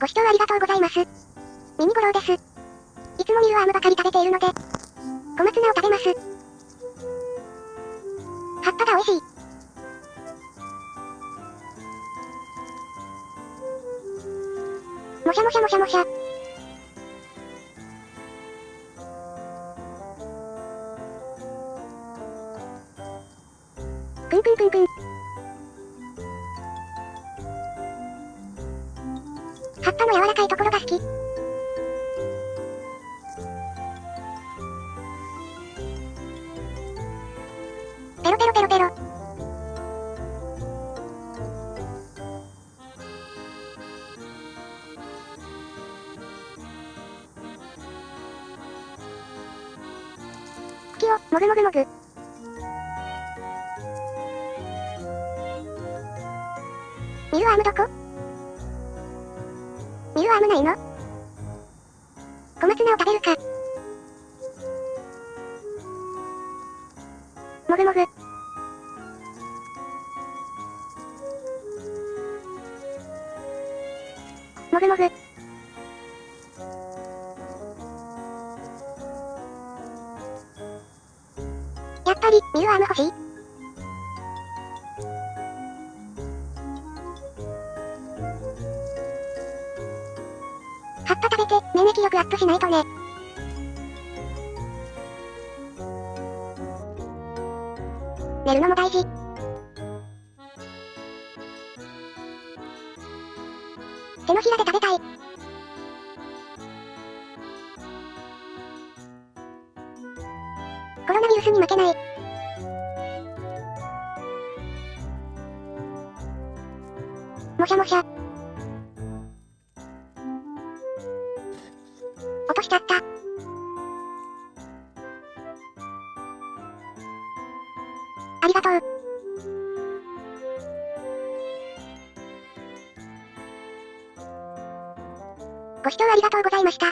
ご視聴ありがとうございます。ミニゴロウです。いつもミルアームばかり食べているので、小松菜を食べます。葉っぱが美味しい。もしゃもしゃもしゃもしゃ。くんくんくんくん。葉っぱの柔らかいところが好き。ペロペロペロペロ。茎を、もぐもぐもぐ。ミルアームどこ？ミルアームないの？小松菜を食べるか。もぐもぐ。もぐもぐ。やっぱり、ミルアーム欲しい？葉っぱ食べて、免疫力アップしないとね。寝るのも大事。手のひらで食べたい。コロナウイルスに負けない。もしゃもしゃ。としちゃった。ありがとう。ご視聴ありがとうございました。